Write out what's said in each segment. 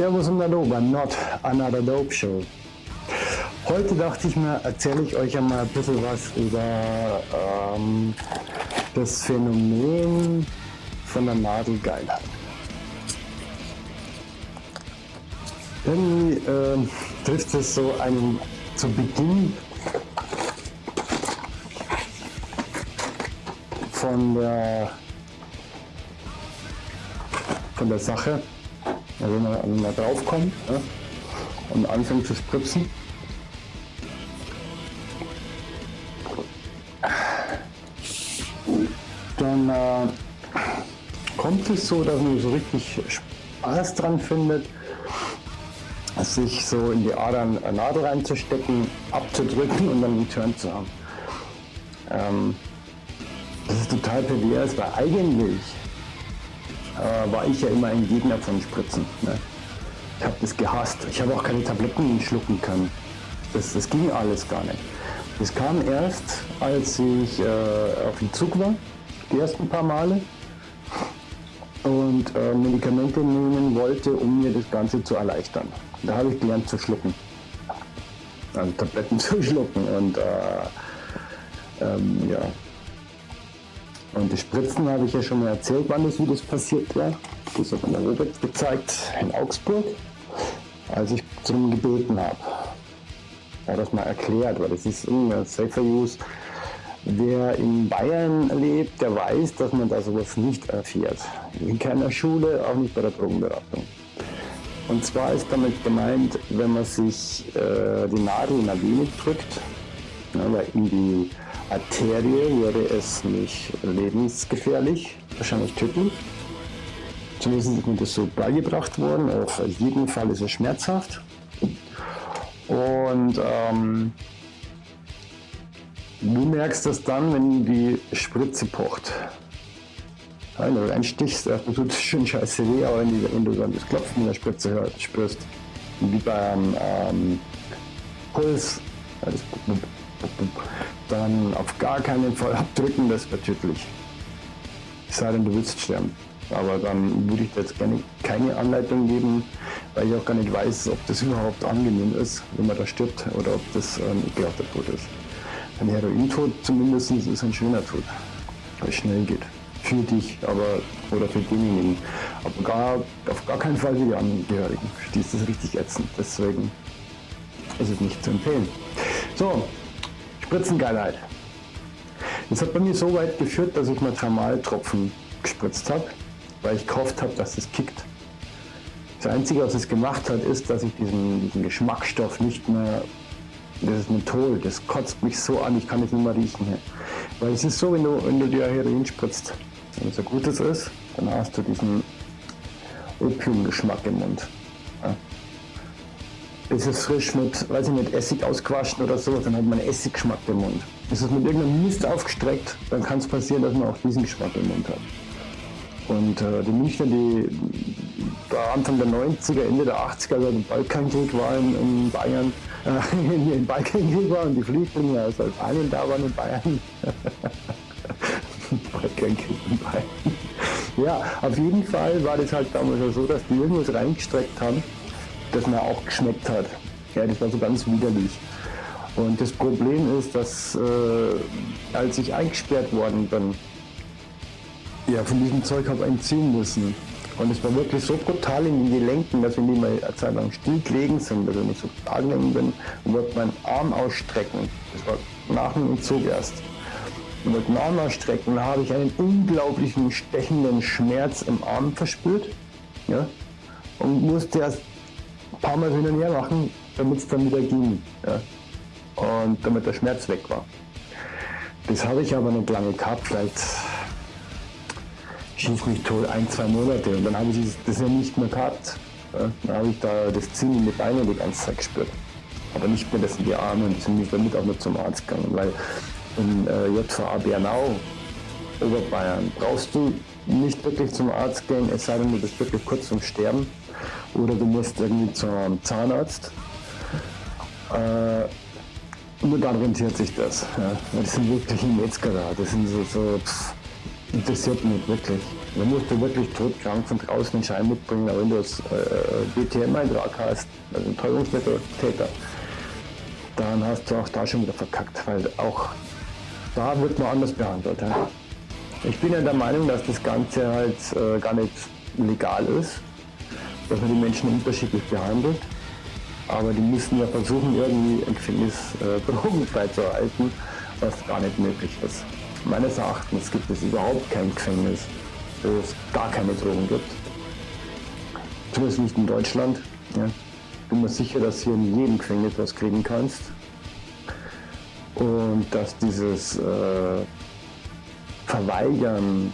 Servus und Hallo bei Not Another Dope Show. Heute dachte ich mir, erzähle ich euch einmal ein bisschen was über ähm, das Phänomen von der Nadelgeilheit. Irgendwie äh, trifft es so einen zu Beginn von der, von der Sache, also wenn man, wenn man draufkommt ja, und anfängt zu spritzen. Dann äh, kommt es so, dass man so richtig Spaß dran findet, sich so in die Adern eine Nadel reinzustecken, abzudrücken und dann einen Turn zu haben. Ähm, das ist total pervers, weil eigentlich äh, war ich ja immer ein Gegner von Spritzen. Ne? Ich habe das gehasst. Ich habe auch keine Tabletten schlucken können. Das, das ging alles gar nicht. Das kam erst, als ich äh, auf dem Zug war, die ersten paar Male, und äh, Medikamente nehmen wollte, um mir das Ganze zu erleichtern. Da habe ich gelernt zu schlucken. Also Tabletten zu schlucken und äh, ähm, ja, und die Spritzen habe ich ja schon mal erzählt, wann das, wie das passiert war. Das hat mir der Robert gezeigt in Augsburg, als ich darum gebeten habe. Er hat das mal erklärt, weil das ist immer Safer Use. Wer in Bayern lebt, der weiß, dass man da sowas nicht erfährt. In keiner Schule, auch nicht bei der Drogenberatung. Und zwar ist damit gemeint, wenn man sich äh, die Nadel in der Vene drückt, ja, weil in die Arterie wäre es nicht lebensgefährlich, wahrscheinlich tödlich. Zumindest ist mir das so beigebracht worden. Auf jeden Fall ist es schmerzhaft. Und ähm, du merkst das dann, wenn die Spritze pocht. Wenn du reinstichst, dann tut es schon scheiße weh, aber wenn, die, wenn du dann das Klopfen in der Spritze hörst, spürst, wie beim ähm, Puls, ja, dann auf gar keinen Fall abdrücken, das wäre tödlich. Es sei denn, du willst sterben. Aber dann würde ich dir jetzt gerne keine Anleitung geben, weil ich auch gar nicht weiß, ob das überhaupt angenehm ist, wenn man da stirbt oder ob das ein ekelhafter Tod ist. Ein Herointod zumindest ist ein schöner Tod, weil es schnell geht. Für dich aber oder für denjenigen. Aber gar, auf gar keinen Fall für die Angehörigen. Für die ist das richtig ätzend. Deswegen ist es nicht zu empfehlen. So, Spritzengeilheit. Das hat bei mir so weit geführt, dass ich mal Thermaltropfen gespritzt habe, weil ich gehofft habe, dass es kickt. Das Einzige, was es gemacht hat, ist, dass ich diesen, diesen Geschmacksstoff nicht mehr, das ist Menthol, das kotzt mich so an, ich kann es nicht mehr riechen. Hier. Weil es ist so, wenn du, wenn du dir Heroin spritzt, wenn es ein gutes ist, dann hast du diesen Opiumgeschmack im Mund. Ist es frisch mit, weiß ich nicht, Essig ausgewaschen oder so, dann hat man Essiggeschmack im Mund. Ist es mit irgendeinem Mist aufgestreckt, dann kann es passieren, dass man auch diesen Geschmack im Mund hat. Und äh, die Münchner, die da Anfang der 90er, Ende der 80er, also der Balkankrieg war in, in Bayern, äh, in Balkankrieg war und die Flüchtlinge aus Albanien da waren in Bayern. Balkankrieg in Bayern. Ja, auf jeden Fall war das halt damals so, dass die irgendwas reingestreckt haben das mir auch geschmeckt hat. Ja, das war so ganz widerlich. Und das Problem ist, dass äh, als ich eingesperrt worden bin, ja, von diesem Zeug habe entziehen müssen. Und es war wirklich so brutal in den Gelenken, dass wir nicht mal eine Zeit lang still gelegen sind, also ich so angenehm bin und wollte meinen Arm ausstrecken. Das war nach dem Entzug erst. Und wollte meinen Arm ausstrecken, habe ich einen unglaublichen stechenden Schmerz im Arm verspürt. Ja, und musste erst paar Mal hin und her machen, damit es dann wieder ging. Ja. Und damit der Schmerz weg war. Das habe ich aber nicht lange gehabt, vielleicht schieß mich tot ein, zwei Monate und dann habe ich das ja nicht mehr gehabt. Ja. Dann habe ich da das Ziehen in die Beine die ganze Zeit gespürt. Aber nicht mehr das in die Arme und sind mich damit auch nicht zum Arzt gegangen, weil in äh, JVA Bernau, Oberbayern, brauchst du nicht wirklich zum Arzt gehen, es sei denn, du bist wirklich kurz zum Sterben oder du musst irgendwie zum Zahnarzt. Äh, nur dann rentiert sich das. Ja. Das sind wirklich Metzger da. Das sind so, so pff, interessiert mich wirklich. Da musst du wirklich todkrank von draußen einen Schein mitbringen, aber wenn du das äh, BTM-Eintrag hast, also ein Teuerungsmitteltäter, dann hast du auch da schon wieder verkackt, weil auch da wird man anders behandelt. Ja. Ich bin ja der Meinung, dass das Ganze halt äh, gar nicht legal ist, dass man die Menschen unterschiedlich behandelt. Aber die müssen ja versuchen, irgendwie ein Gefängnis äh, drogenfrei zu erhalten, was gar nicht möglich ist. Meines Erachtens gibt es überhaupt kein Gefängnis, wo es gar keine Drogen gibt. Zumindest nicht in Deutschland. Ja. Bin mir sicher, dass hier in jedem Gefängnis was kriegen kannst. Und dass dieses äh, Verweigern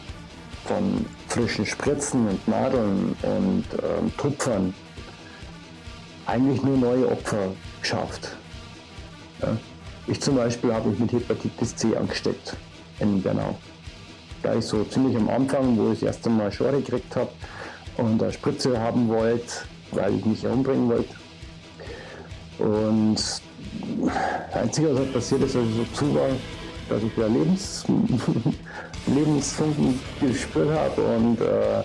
von frischen Spritzen und Nadeln und ähm, Tupfern eigentlich nur neue Opfer schafft. Ja. Ich zum Beispiel habe mich mit Hepatitis C angesteckt in Bernau. Da ich so ziemlich am Anfang, wo ich das erste Mal Schore gekriegt habe und eine Spritze haben wollte, weil ich mich umbringen wollte. Und das Einzige, was halt passiert ist, als ich so zu war, dass ich wieder Lebens, Lebensfunken gespürt habe und äh,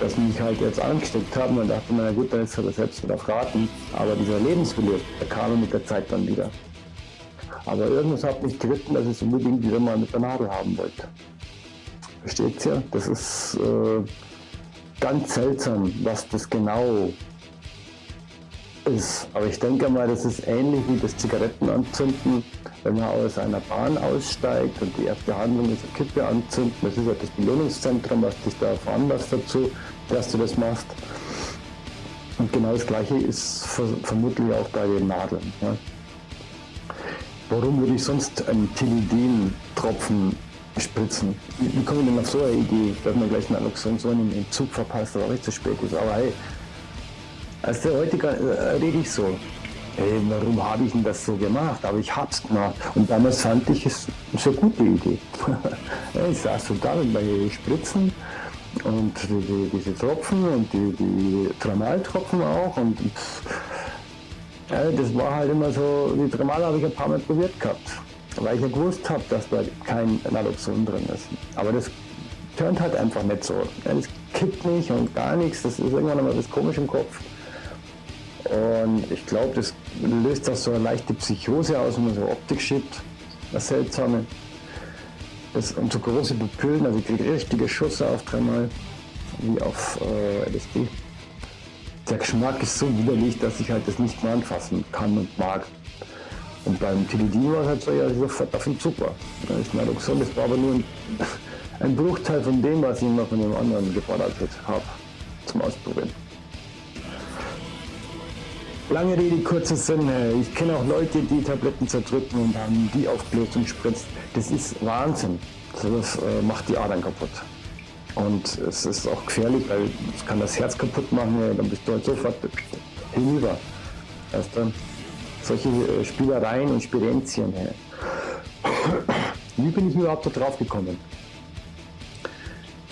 dass mich halt jetzt angesteckt haben. Und dachte, na gut, dann ist er selbst wieder raten. Aber dieser Lebenswille, der kam mit der Zeit dann wieder. Aber irgendwas hat mich geritten, dass ich es unbedingt wieder mal mit der Nadel haben wollte. Versteht ihr? Das ist äh, ganz seltsam, was das genau ist. Aber ich denke mal, das ist ähnlich wie das Zigarettenanzünden, wenn man aus einer Bahn aussteigt und die erste Handlung ist eine Kippe anzünden. Das ist ja das Belohnungszentrum, was dich da veranlasst dazu, dass du das machst. Und genau das Gleiche ist vermutlich auch bei den Nadeln. Ja. Warum würde ich sonst einen Tilidin-Tropfen spritzen? Wie komme ich denn auf so eine Idee, dass man gleich einen Naloxon im Zug verpasst, aber recht zu spät ist? Aber hey, als heute äh, rede ich so. Hey, warum habe ich denn das so gemacht? Aber ich hab's gemacht. Und damals fand ich es eine gute Idee. ich saß so da mit meinen Spritzen und die, die, diese Tropfen und die, die Tramaltropfen auch. Und ja, das war halt immer so, die Tramal habe ich ein paar Mal probiert gehabt. Weil ich ja gewusst habe, dass da kein Naloxon drin ist. Aber das tönt halt einfach nicht so. Das kippt nicht und gar nichts. Das ist irgendwann immer das komisch im Kopf. Und ich glaube, das löst auch so eine leichte Psychose aus, wenn man so Optik schiebt. Das Seltsame. Das, und so große Pupillen, also ich kriege richtige Schüsse auf dreimal, wie auf äh, LSD. Der Geschmack ist so widerlich, dass ich halt das nicht mehr anfassen kann und mag. Und beim Tilidin war es halt so, ja, sofort auf dem Zug war. Das ist Naloxon, das war aber nur ein, ein Bruchteil von dem, was ich immer von dem anderen gefordert habe, zum Ausprobieren. Lange Rede, kurzer Sinn. Ich kenne auch Leute, die Tabletten zerdrücken und haben die aufgelöst und spritzt. Das ist Wahnsinn. Das äh, macht die Adern kaputt. Und es ist auch gefährlich, weil es kann das Herz kaputt machen. Dann bist du halt sofort hinüber. Weißt du? Solche äh, Spielereien und Spirenzien. Wie bin ich überhaupt da drauf gekommen?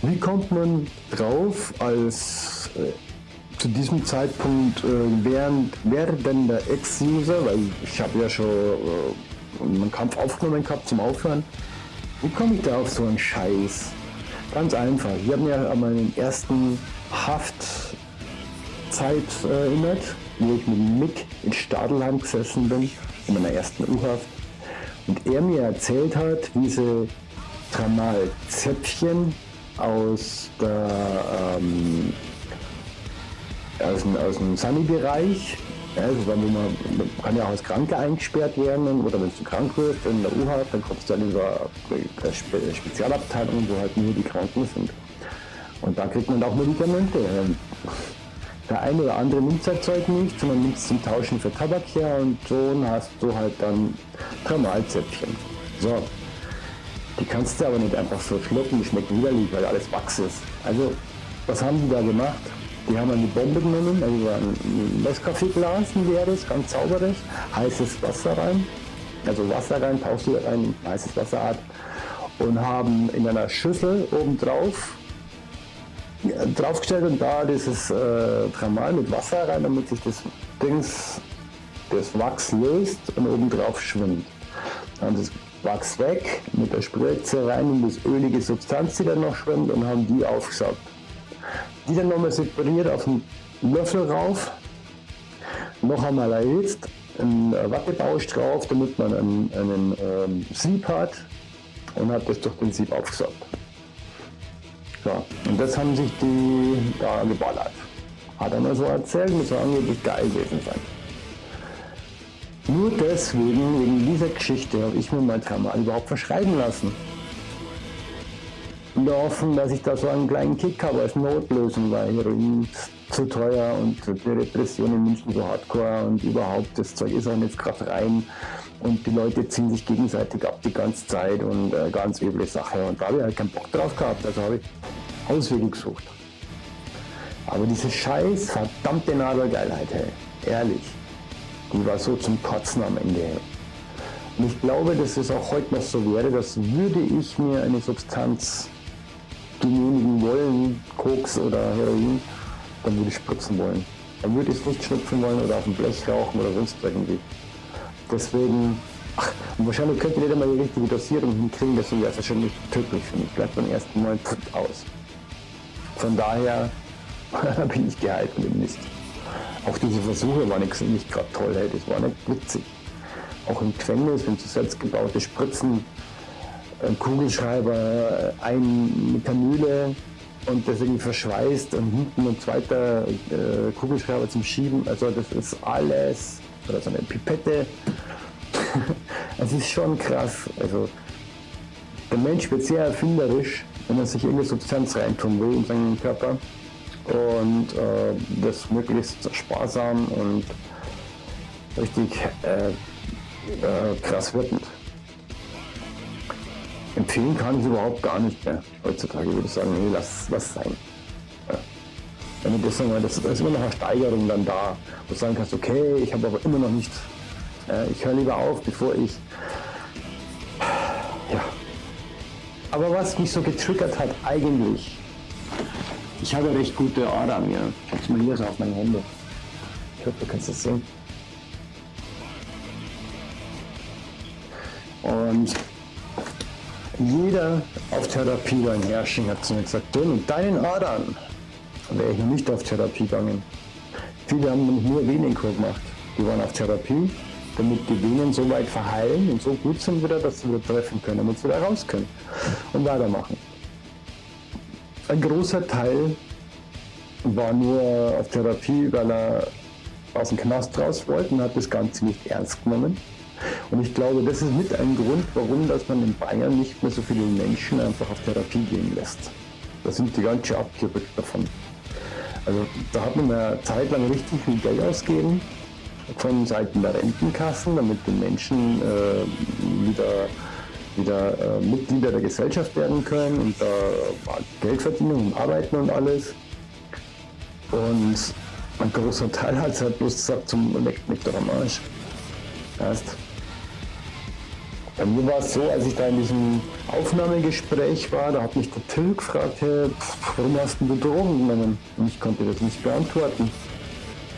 Wie kommt man drauf als äh, zu diesem Zeitpunkt äh, während, werdender Ex-User, weil ich habe ja schon äh, einen Kampf aufgenommen gehabt zum Aufhören. Wie komme ich da auf so einen Scheiß? Ganz einfach. Ich habe mir an meinen ersten Haftzeit äh, erinnert, wo ich mit Mick in Stadelheim gesessen bin, in meiner ersten U-Haft. Und er mir erzählt hat, wie sie Tramal-Zäpfchen aus der ähm, aus dem, aus dem Sunny-Bereich. Also wo man, man kann ja auch als Kranke eingesperrt werden oder wenn du krank wirst in der U-Haft, dann kommst du dann über eine Spe Spezialabteilung, wo halt nur die Kranken sind. Und da kriegt man auch Medikamente. Ähm, der eine oder andere nimmt sein Zeug nicht, sondern nimmt es zum Tauschen für Tabak her und so hast du halt dann Thermalzäpfchen. So, die kannst du aber nicht einfach so schlucken, die schmecken widerlich, weil alles Wachs ist. Also, was haben die da gemacht? Die haben eine Bombe genommen, also ein Nescafé-Glas, ein leeres, ganz sauberes, heißes Wasser rein, also Wasser rein, du rein, heißes Wasserart und haben in einer Schüssel obendrauf draufgestellt und da dieses äh, Tramal mit Wasser rein, damit sich das Dings, das Wachs löst und obendrauf schwimmt. Dann das Wachs weg, mit der Spritze rein in das ölige Substanz, die da noch schwimmt und haben die aufgesaugt. Die dann nochmal separiert auf den Löffel rauf, noch einmal erhitzt, einen Wattebausch drauf, damit man einen, einen ähm, Sieb hat und hat das durch den Sieb aufgesaugt. So, und das haben sich die da geballert. Hat er mir so erzählt, muss angeblich geil gewesen sein. Nur deswegen, wegen dieser Geschichte, habe ich mir mein Thermal überhaupt verschreiben lassen. Hoffnung, dass ich da so einen kleinen Kick habe als Notlösung, weil Heroin zu teuer und die Repression in München so hardcore und überhaupt, das Zeug ist auch nicht gerade rein und die Leute ziehen sich gegenseitig ab die ganze Zeit und äh, ganz üble Sache. Und da habe ich halt keinen Bock drauf gehabt, also habe ich Auswege gesucht. Aber diese scheiß verdammte Nadelgeilheit, hey, ehrlich die war so zum Kotzen am Ende. Und ich glaube, dass es auch heute noch so wäre, dass würde ich mir eine Substanz genehmigen wollen, Koks oder Heroin, dann würde ich spritzen wollen. Dann würde ich nicht schnupfen wollen oder auf dem Blech rauchen oder sonst irgendwie. Deswegen, ach, wahrscheinlich könnte ich nicht einmal die richtige Dosierung hinkriegen, deswegen wäre es wahrscheinlich tödlich für mich. Bleibt beim ersten Mal aus. Von daher bin ich gehalten im Mist. Auch diese Versuche waren nicht, nicht gerade toll, hey, das war nicht witzig. Auch im Gefängnis, wenn so selbstgebaute Spritzen, ein Kugelschreiber, ein mit Kanüle und das irgendwie verschweißt und hinten ein zweiter äh, Kugelschreiber zum Schieben. Also das ist alles, oder so eine Pipette. Es ist schon krass. Also der Mensch wird sehr erfinderisch, wenn er sich irgendeine Substanz reintun will in seinen Körper und äh, das möglichst sparsam und richtig äh, äh, krass wirkend. Empfehlen kann ich überhaupt gar nicht mehr. Heutzutage würde ich sagen, nee, lass was sein. Ja. Das, das ist immer noch eine Steigerung dann da, wo du sagen kannst, okay, ich habe aber immer noch nicht, äh, ich höre lieber auf, bevor ich ja. Aber was mich so getriggert hat eigentlich, ich habe recht gute Adern, ja. Schau mal hier so auf meine Hände. Ich hoffe, du kannst das sehen. Und jeder auf Therapie beim Herrschen hat zu mir gesagt, du mit deinen Adern wäre ich nicht auf Therapie gegangen. Viele haben nur Venenkur gemacht. Die waren auf Therapie, damit die Venen so weit verheilen und so gut sind wieder, dass sie wieder treffen können, damit sie wieder raus können und weitermachen. Ein großer Teil war nur auf Therapie, weil er aus dem Knast raus wollte und hat das Ganze nicht ernst genommen. Und ich glaube, das ist mit ein Grund, warum dass man in Bayern nicht mehr so viele Menschen einfach auf Therapie gehen lässt. Da sind die ganz schön abgerückt davon. Also da hat man eine Zeit lang richtig viel Geld ausgegeben von Seiten der Rentenkassen, damit die Menschen äh, wieder wieder äh, Mitglieder der Gesellschaft werden können und da äh, Geld verdienen und arbeiten und alles. Und ein großer Teil hat es halt bloß gesagt, zum leckt mich doch am Arsch. Heißt, bei mir war es so, als ich da in diesem Aufnahmegespräch war, da hat mich der Till gefragt, hey, warum hast du Drogen genommen? Und ich konnte das nicht beantworten.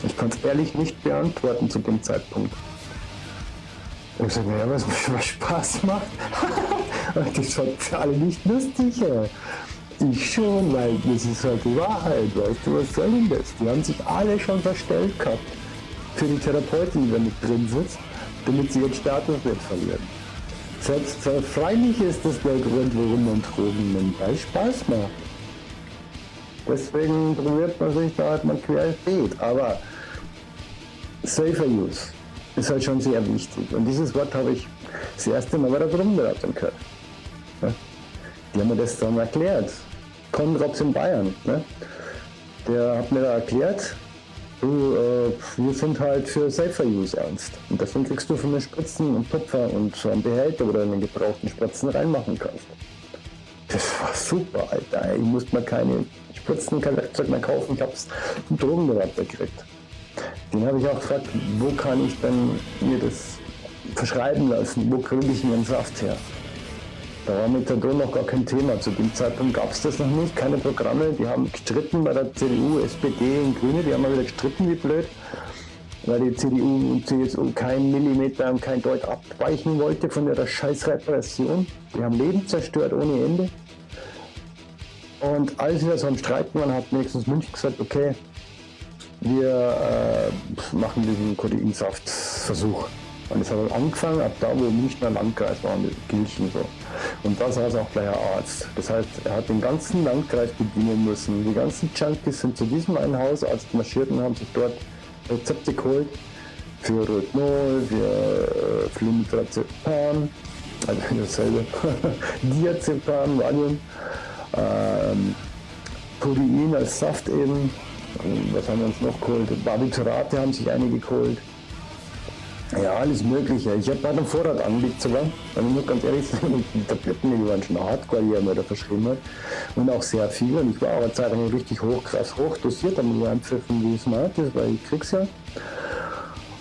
Ich konnte es ehrlich nicht beantworten zu dem Zeitpunkt. Und ich sage, ja, was mir Spaß macht. und das fand für alle nicht lustig. Ich schon, weil das ist halt die Wahrheit, weißt du, was soll denn das? Die haben sich alle schon verstellt gehabt für die Therapeutin, die da mit drin sitzt, damit sie ihren Status nicht verlieren. Selbst freilich ist das der Grund, warum man Drogen nimmt, weil Spaß macht. Deswegen probiert man sich da halt mal querbeet, aber safer use ist halt schon sehr wichtig. Und dieses Wort habe ich das erste Mal bei der Gruppenberatung gehört. Die haben mir das dann erklärt. Konrads in Bayern. Ne? Der hat mir da erklärt, du, äh, wir sind halt für Safer Use ernst. Und deswegen kriegst du von mir Spritzen und Tupfer und so einen Behälter, wo du einen gebrauchten Spritzen reinmachen kannst. Das war super, Alter. Ich musste mir keine Spritzen, kein Werkzeug mehr kaufen. Ich hab's im Drogenberater gekriegt. Den habe ich auch gefragt, wo kann ich denn mir das verschreiben lassen? Wo kriege ich mir einen Saft her? Da war Methadon noch gar kein Thema. Zu dem Zeitpunkt gab es das noch nicht, keine Programme. Die haben gestritten bei der CDU, SPD und Grüne, die haben mal wieder gestritten wie blöd. weil die CDU und CSU keinen Millimeter und kein Deut abweichen wollte von ihrer scheiß Repression. Die haben Leben zerstört ohne Ende. Und als wir so am Streiten waren, hat wenigstens München gesagt, okay, wir äh, machen diesen Kodeinsaftversuch. Und es hat angefangen, ab da, wo Münchner Landkreis war, mit Gilchen so. Und da saß auch gleich ein Arzt. Das heißt, er hat den ganzen Landkreis bedienen müssen. Die ganzen Junkies sind zu diesem einen Hausarzt marschiert und haben sich dort Rezepte geholt für Rohypnol, für äh, also dasselbe, Diazepam, Valium, ähm, Codein als Saft eben, was haben wir uns noch geholt? Barbiturate haben sich einige geholt. Ja, alles Mögliche. Ich habe bei einem Vorrat angelegt sogar. Wenn ich muss ganz ehrlich sagen, die Tabletten, die waren schon hardcore, die er mir da verschrieben hat. Und auch sehr viel. Und ich war aber zeitlang richtig hoch, krass hoch dosiert, damit ich einpfiffen, wie es mal ist, weil ich krieg's ja.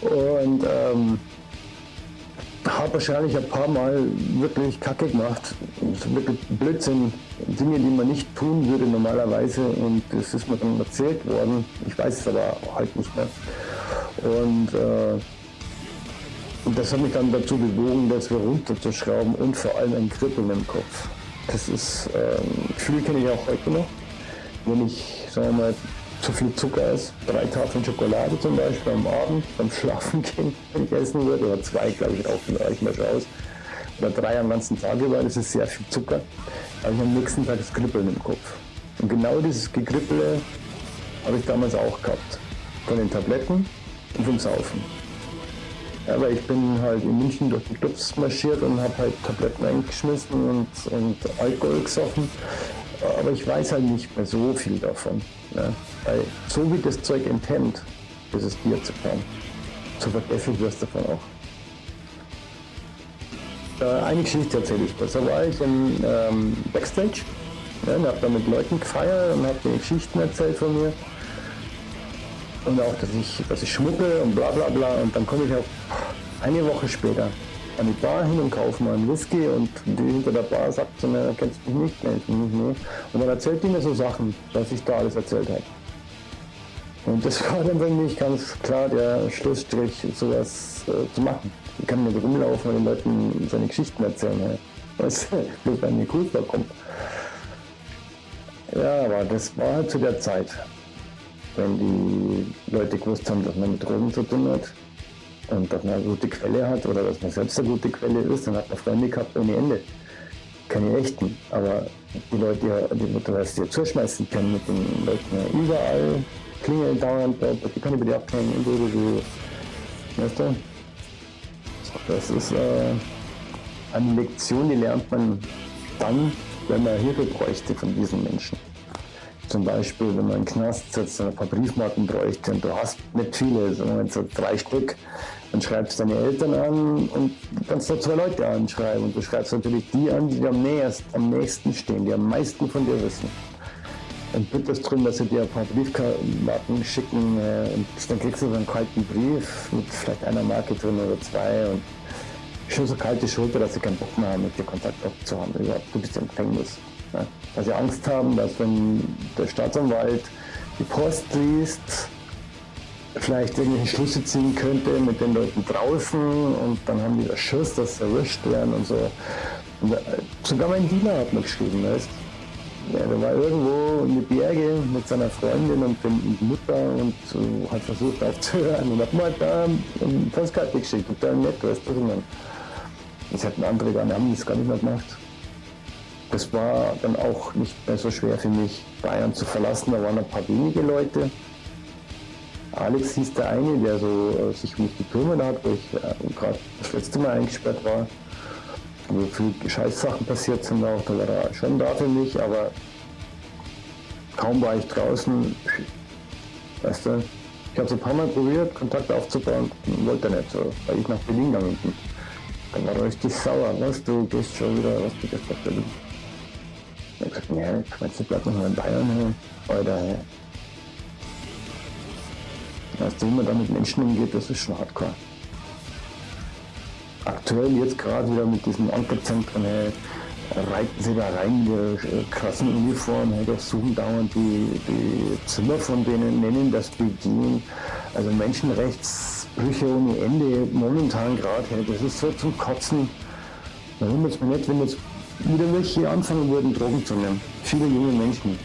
Und ähm, habe wahrscheinlich ein paar Mal wirklich Kacke gemacht. Wirklich Blödsinn. Dinge, die man nicht tun würde normalerweise. Und das ist mir dann erzählt worden. Ich weiß es aber halt nicht mehr. Und äh, und das hat mich dann dazu bewogen, das wieder runterzuschrauben und vor allem ein Kribbeln im Kopf. Das ist, ähm, Gefühl kenne ich auch heute noch. Wenn ich, sagen wir mal, zu viel Zucker esse, drei Tafeln Schokolade zum Beispiel am Abend, beim Schlafen gehen, wenn ich essen würde, oder zwei, glaube ich, auch, reichen mir schon aus. Oder drei am ganzen Tag über, das ist sehr viel Zucker. Habe ich am nächsten Tag das Kribbeln im Kopf. Und genau dieses Gekribbele habe ich damals auch gehabt. Von den Tabletten und vom Saufen. Aber ich bin halt in München durch die Clubs marschiert und habe halt Tabletten eingeschmissen und, und Alkohol gesoffen. Aber ich weiß halt nicht mehr so viel davon. Ne? Weil so wie das Zeug enthemmt, dieses Diazepam, so vergesslich wirst du davon auch. Äh, eine Geschichte erzähle ich. Da war ich im ähm, Backstage ne, und habe da mit Leuten gefeiert und habe denen Geschichten erzählt von mir und auch, dass ich, dass ich schmucke und bla bla bla. Und dann komme ich auch eine Woche später an die Bar hin und kaufe mal einen Whisky und die hinter der Bar sagt zu mir, kennst du mich nicht? Mich nicht. Und dann erzählt die mir so Sachen, was ich da alles erzählt habe. Und das war dann für mich ganz klar der Schlussstrich, sowas äh, zu machen. Ich kann nicht rumlaufen und den Leuten seine Geschichten erzählen. Ja. Was bloß bei mir cool vorkommt. Ja, aber das war halt zu der Zeit wenn die Leute gewusst haben, dass man mit Drogen zu tun hat und dass man eine gute Quelle hat oder dass man selbst eine gute Quelle ist, dann hat man Freunde gehabt ohne Ende. Keine echten, aber die Leute, die hast dir zuschmeißen können mit den Leuten überall, klingeln dauernd, die bei dir abhängen und so, so. Weißt du? Das ist äh, eine Lektion, die lernt man dann, wenn man Hilfe bräuchte von diesen Menschen. Zum Beispiel, wenn man einen Knast sitzt und ein paar Briefmarken bräuchte und du hast nicht viele, sondern so drei Stück, dann schreibst du deine Eltern an und kannst da zwei Leute anschreiben. Und du schreibst natürlich die an, die dir am, näherst, am nächsten stehen, die am meisten von dir wissen. Und bittest darum, dass sie dir ein paar Briefmarken schicken äh, und dann kriegst du so einen kalten Brief mit vielleicht einer Marke drin oder zwei und schon so kalte Schulter, dass sie keinen Bock mehr haben, mit dir Kontakt aufzuhaben. Überhaupt, du bist im Gefängnis. Ja, weil sie Angst haben, dass wenn der Staatsanwalt die Post liest, vielleicht irgendwelche Schlüsse ziehen könnte mit den Leuten draußen und dann haben die das Schiss, dass sie erwischt werden und so. Und äh, sogar mein Diener hat mir geschrieben, weißt ja, der war irgendwo in die Berge mit seiner Freundin und der Mutter und so, hat versucht aufzuhören und hat mal da eine Postkarte geschickt, total nett, weißt du, man. Das hätten andere gar nicht, haben das gar nicht mehr gemacht das war dann auch nicht mehr so schwer für mich, Bayern zu verlassen. Da waren ein paar wenige Leute. Alex hieß der eine, der so äh, sich um mich gekümmert hat, wo ich äh, gerade das letzte Mal eingesperrt war, wo viele Scheißsachen passiert sind auch, da war er schon da für mich, aber kaum war ich draußen, weißt du, ich habe es ein paar Mal probiert, Kontakt aufzubauen, wollte er nicht so, weil ich nach Berlin gegangen bin. Dann war er richtig sauer, was du gehst schon wieder, was du gehst nach Berlin. Ich hab gesagt, nee, Quatsch, bleib noch mal in Bayern, Alter. Weißt du, wie man da mit Menschen umgeht, das ist schon hardcore. Aktuell jetzt gerade wieder mit diesen Ankerzentren, hey, reiten sie da rein, die krassen Uniformen, hey, suchen dauernd die, die Zimmer von denen, nennen das WG, Also Menschenrechtsbrüche ohne Ende, momentan gerade, das ist so zum Kotzen. Da wundert es mich nicht, wenn jetzt wieder welche anfangen würden, Drogen zu nehmen. Viele junge Menschen.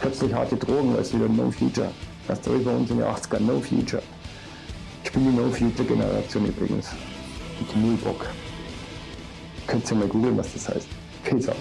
Plötzlich harte Drogen, es wieder No Future. Das ist bei uns in den 80ern, No Future. Ich bin die No Future Generation übrigens. Mit null Bock. Könnt ihr mal googeln, was das heißt. Peace out.